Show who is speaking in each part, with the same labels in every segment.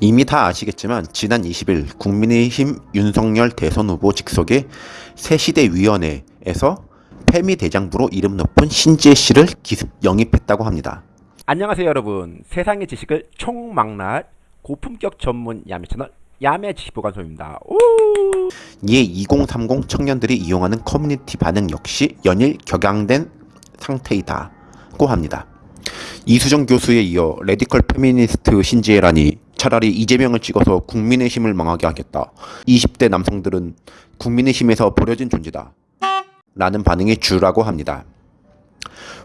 Speaker 1: 이미 다 아시겠지만 지난 20일 국민의힘 윤석열 대선 후보 직속의 새시대위원회에서 패미 대장부로 이름 높은 신지혜 씨를 기습 영입했다고 합니다.
Speaker 2: 안녕하세요 여러분 세상의 지식을 총망라할 고품격 전문 야매 채널 야매 지식보관소입니다 오!
Speaker 1: 이에 2030 청년들이 이용하는 커뮤니티 반응 역시 연일 격양된 상태이다고 합니다. 이수정 교수에 이어 radical 페미니스트 신지예라니 차라리 이재명을 찍어서 국민의힘을 망하게 하겠다. 20대 남성들은 국민의힘에서 버려진 존재다. 라는 반응이 주라고 합니다.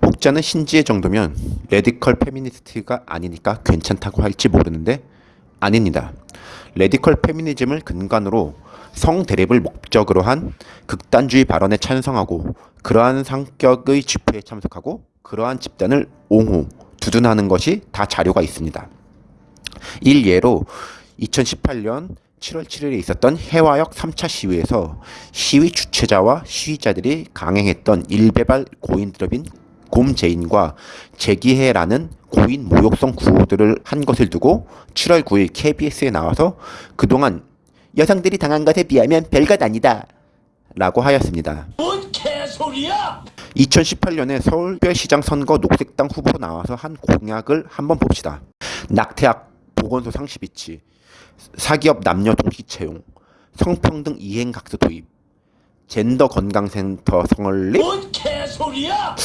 Speaker 1: 혹자는 신지예 정도면 radical 페미니스트가 아니니까 괜찮다고 할지 모르는데 아닙니다. radical 페미니즘을 근간으로 성 대립을 목적으로 한 극단주의 발언에 찬성하고 그러한 성격의 집회에 참석하고 그러한 집단을 옹호, 두둔하는 것이 다 자료가 있습니다. 일예로 2018년 7월 7일에 있었던 해화역 3차 시위에서 시위 주최자와 시위자들이 강행했던 일베발 고인 드럽인 곰제인과 제기해라는 고인 모욕성 구호들을 한 것을 두고 7월 9일 KBS에 나와서 그동안 여성들이 당한 것에 비하면 별것 아니다 라고 하였습니다.
Speaker 3: 뭔 개소리야!
Speaker 1: 2018년에 서울특별시장 선거 녹색당 후보 나와서 한 공약을 한번 봅시다. 낙태약 보건소 상시 비치, 사기업 남녀 동시 채용, 성평등 이행각서 도입, 젠더 건강센터 설립
Speaker 3: 뭔 개소리야!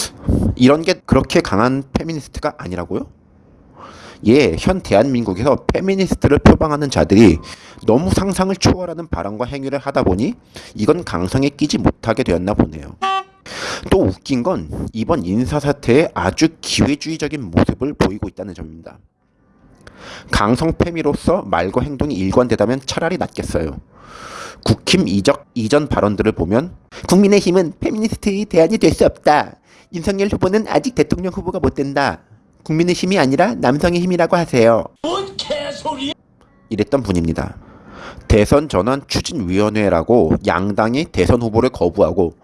Speaker 1: 이런 게 그렇게 강한 페미니스트가 아니라고요? 예, 현 대한민국에서 페미니스트를 표방하는 자들이 너무 상상을 초월하는 발언과 행위를 하다 보니 이건 강성에 끼지 못하게 되었나 보네요. 또 웃긴 건 이번 인사사태에 아주 기회주의적인 모습을 보이고 있다는 점입니다. 강성패미로서 말과 행동이 일관되다면 차라리 낫겠어요. 국힘 이적 이전 발언들을 보면 국민의힘은 페미니스트의 대안이 될 수 없다. 윤석열 후보는 아직 대통령 후보가 못 된다. 국민의힘이 아니라 남성의 힘이라고 하세요.
Speaker 3: 뭔 개소리야!
Speaker 1: 이랬던 분입니다. 대선 전환 추진위원회라고 양당이 대선 후보를 거부하고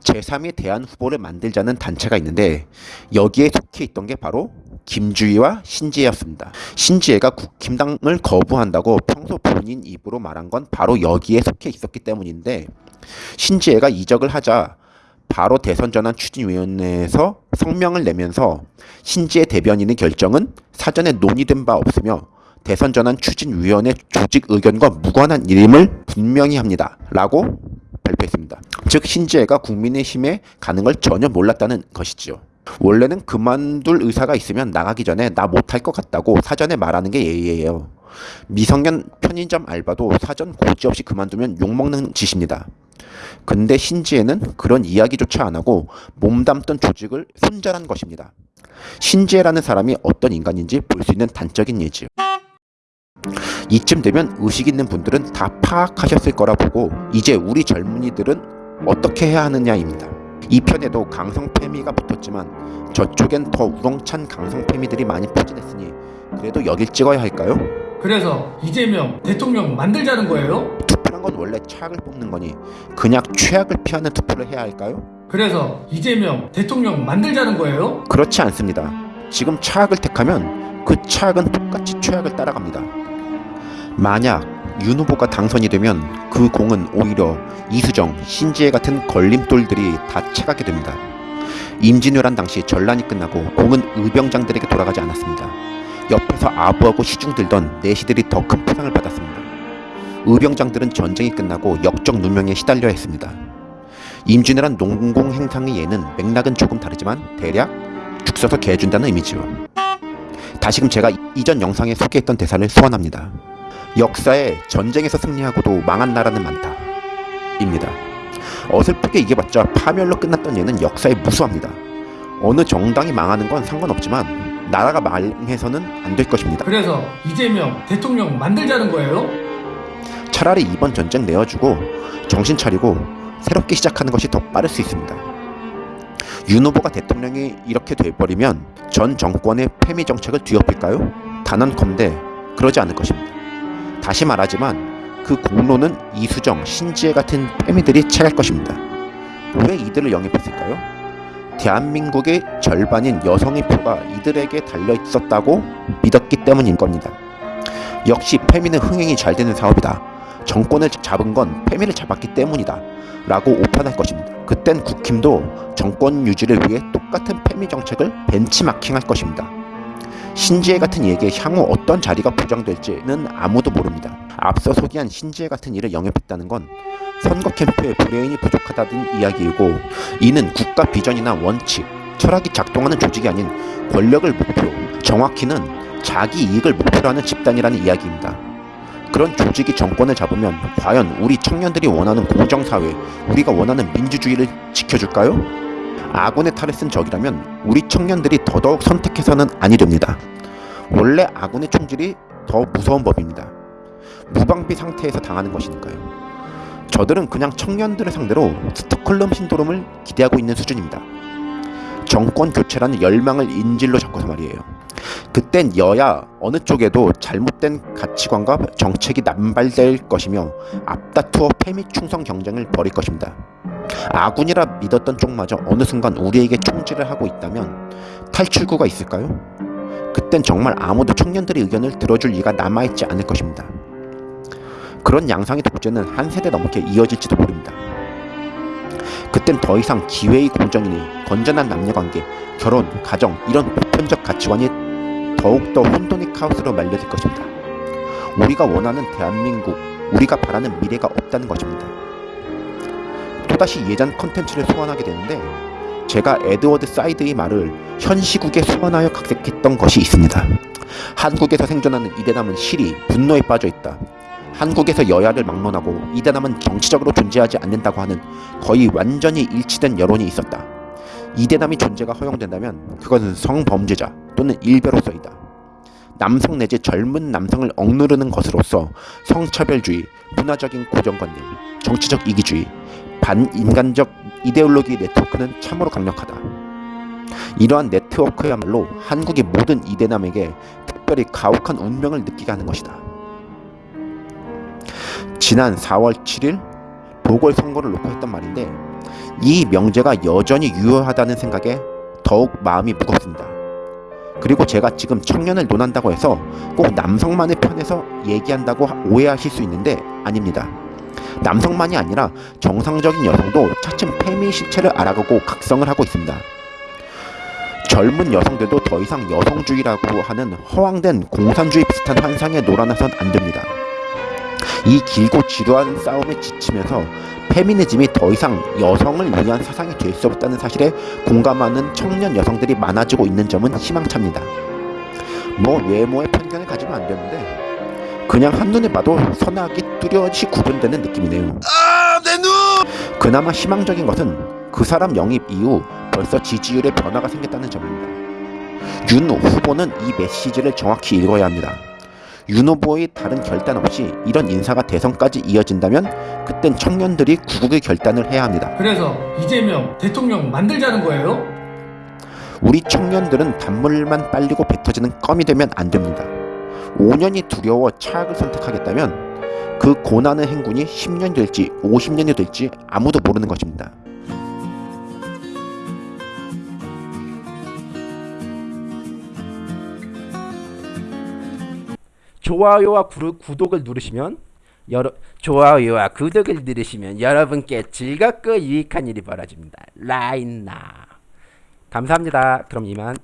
Speaker 1: 제3의 대안 후보를 만들자는 단체가 있는데 여기에 속해 있던 게 바로 김주희와 신지혜였습니다. 신지혜가 국힘당을 거부한다고 평소 본인 입으로 말한 건 바로 여기에 속해 있었기 때문인데 신지혜가 이적을 하자 바로 대선 전환 추진위원회에서 성명을 내면서 신지혜 대변인의 결정은 사전에 논의된 바 없으며 대선 전환 추진위원회 조직 의견과 무관한 일임을 분명히 합니다. 라고 발표했습니다. 즉 신지혜가 국민의힘에 가는 걸 전혀 몰랐다는 것이지요. 원래는 그만둘 의사가 있으면 나가기 전에 나 못할 것 같다고 사전에 말하는 게 예의예요. 미성년 편의점 알바도 사전 고지 없이 그만두면 욕먹는 짓입니다. 근데 신지혜는 그런 이야기조차 안 하고 몸담던 조직을 손절한 것입니다. 신지혜라는 사람이 어떤 인간인지 볼 수 있는 단적인 예지요. 이쯤 되면 의식 있는 분들은 다 파악하셨을 거라 보고 이제 우리 젊은이들은 어떻게 해야 하느냐입니다. 이 편에도 강성패미가 붙었지만 저쪽엔 더 우렁찬 강성패미들이 많이 포진했으니 그래도 여길 찍어야 할까요?
Speaker 4: 그래서 이재명 대통령 만들자는 거예요?
Speaker 1: 투표란 건 원래 최악을 뽑는 거니 그냥 최악을 피하는 투표를 해야 할까요?
Speaker 4: 그래서 이재명 대통령 만들자는 거예요?
Speaker 1: 그렇지 않습니다. 지금 최악을 택하면 그 최악은 똑같이 최악을 따라갑니다. 만약 윤 후보가 당선이 되면 그 공은 오히려 이수정, 신지혜 같은 걸림돌들이 다 채가게 됩니다. 임진왜란 당시 전란이 끝나고 공은 의병장들에게 돌아가지 않았습니다. 옆에서 아부하고 시중 들던 내시들이 더 큰 포상을 받았습니다. 의병장들은 전쟁이 끝나고 역적 누명에 시달려 했습니다. 임진왜란 농공 행상의 예는 맥락은 조금 다르지만 대략 죽 써서 개 준다는 의미지요. 다시금 제가 이전 영상에 소개했던 대사를 소환합니다. 역사에 전쟁에서 승리하고도 망한 나라는 많다. 입니다. 어설프게 이겨봤자 파멸로 끝났던 예는 역사에 무수합니다. 어느 정당이 망하는 건 상관없지만 나라가 망해서는 안 될 것입니다.
Speaker 4: 그래서 이재명 대통령 만들자는 거예요?
Speaker 1: 차라리 이번 전쟁 내어주고 정신 차리고 새롭게 시작하는 것이 더 빠를 수 있습니다. 윤 후보가 대통령이 이렇게 돼버리면 전 정권의 패미 정책을 뒤엎을까요? 단언컨대 그러지 않을 것입니다. 다시 말하지만 그 공로는 이수정, 신지혜 같은 패미들이 채갈 것입니다. 왜 이들을 영입했을까요? 대한민국의 절반인 여성의 표가 이들에게 달려 있었다고 믿었기 때문인 겁니다. 역시 페미는 흥행이 잘 되는 사업이다. 정권을 잡은 건 페미를 잡았기 때문이다. 라고 오판할 것입니다. 그땐 국힘도 정권 유지를 위해 똑같은 페미 정책을 벤치마킹할 것입니다. 신지혜 같은 이에게 향후 어떤 자리가 보장될지는 아무도 모릅니다. 앞서 소개한 신지혜 같은 이를 영입했다는 건 선거 캠프에 브레인이 부족하다는 이야기이고 이는 국가 비전이나 원칙, 철학이 작동하는 조직이 아닌 권력을 목표, 정확히는 자기 이익을 목표로 하는 집단이라는 이야기입니다. 그런 조직이 정권을 잡으면 과연 우리 청년들이 원하는 공정사회, 우리가 원하는 민주주의를 지켜줄까요? 아군의 탈을 쓴 적이라면 우리 청년들이 더더욱 선택해서는 아니 됩니다. 원래 아군의 총질이 더 무서운 법입니다. 무방비 상태에서 당하는 것이니까요. 저들은 그냥 청년들을 상대로 스톡홀름 신도롬을 기대하고 있는 수준입니다. 정권 교체라는 열망을 인질로 잡고서 말이에요. 그땐 여야 어느 쪽에도 잘못된 가치관과 정책이 남발될 것이며 앞다투어 패미 충성 경쟁을 벌일 것입니다. 아군이라 믿었던 쪽마저 어느 순간 우리에게 총질을 하고 있다면 탈출구가 있을까요? 그땐 정말 아무도 청년들의 의견을 들어줄 이가 남아있지 않을 것입니다. 그런 양상의 독재는 한 세대 넘게 이어질지도 모릅니다. 그땐 더 이상 기회의 공정이니 건전한 남녀관계, 결혼, 가정 이런 보편적 가치관이 더욱더 혼돈의 카오스로 말려질 것입니다. 우리가 원하는 대한민국, 우리가 바라는 미래가 없다는 것입니다. 또다시 예전 컨텐츠를 소환하게 되는데 제가 에드워드 사이드의 말을 현 시국에 소환하여 각색했던 것이 있습니다. 한국에서 생존하는 이대남은 실이 분노에 빠져 있다. 한국에서 여야를 막론하고 이대남은 정치적으로 존재하지 않는다고 하는 거의 완전히 일치된 여론이 있었다. 이대남이 존재가 허용된다면 그것은 성범죄자 또는 일베로서이다. 남성 내지 젊은 남성을 억누르는 것으로서 성차별주의, 문화적인 고정관념, 정치적 이기주의, 반인간적 이데올로기 네트워크는 참으로 강력하다. 이러한 네트워크야말로 한국의 모든 이대남에게 특별히 가혹한 운명을 느끼게 하는 것이다. 지난 4월 7일 보궐선거를 놓고 했던 말인데 이 명제가 여전히 유효하다는 생각에 더욱 마음이 무겁습니다. 그리고 제가 지금 청년을 논한다고 해서 꼭 남성만의 편에서 얘기한다고 오해하실 수 있는데 아닙니다. 남성만이 아니라 정상적인 여성도 차츰 페미 실체를 알아가고 각성을 하고 있습니다. 젊은 여성들도 더 이상 여성주의라고 하는 허황된 공산주의 비슷한 환상에 놀아나선 안 됩니다. 이 길고 지루한 싸움에 지치면서 페미니즘이 더 이상 여성을 위한 사상이 될 수 없다는 사실에 공감하는 청년 여성들이 많아지고 있는 점은 희망찹니다. 뭐 외모에 편견을 가지면 안 되는데 그냥 한눈에 봐도 선악이 뚜렷이 구분되는 느낌이네요. 그나마 희망적인 것은 그 사람 영입 이후 벌써 지지율에 변화가 생겼다는 점입니다. 윤 후보는 이 메시지를 정확히 읽어야 합니다. 윤 후보의 다른 결단 없이 이런 인사가 대선까지 이어진다면 그땐 청년들이 구국의 결단을 해야 합니다.
Speaker 4: 그래서 이재명 대통령 만들자는 거예요?
Speaker 1: 우리 청년들은 단물만 빨리고 뱉어지는 껌이 되면 안 됩니다. 5년이 두려워 차악을 선택하겠다면 그 고난의 행군이 10년 될지 50년이 될지 아무도 모르는 것입니다.
Speaker 2: 좋아요와 구르, 구독을 누르시면 여러 좋아요와 구독을 누르시면 여러분께 즐겁고 유익한 일이 벌어집니다. 라인나 감사합니다. 그럼 이만